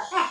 go.